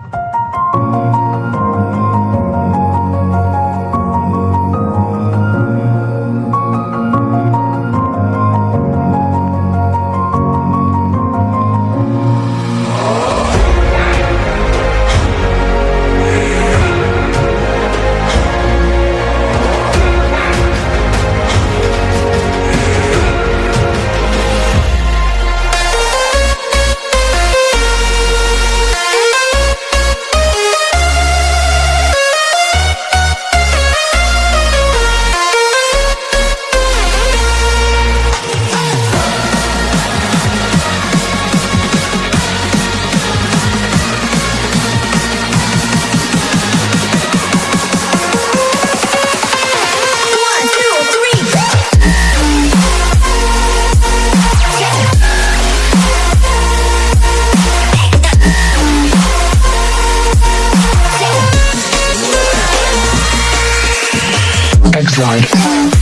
One, Drive.